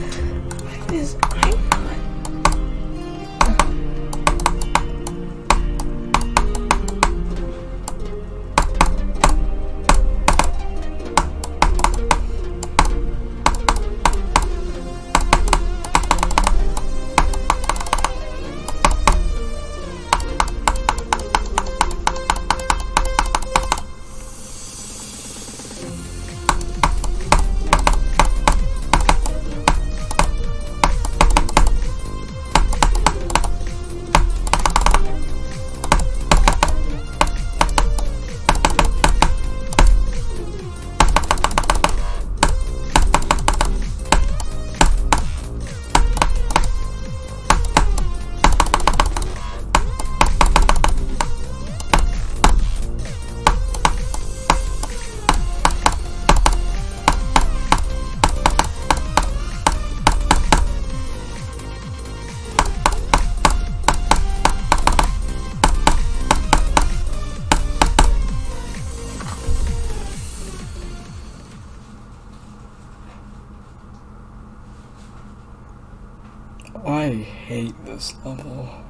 Why is I I hate this level.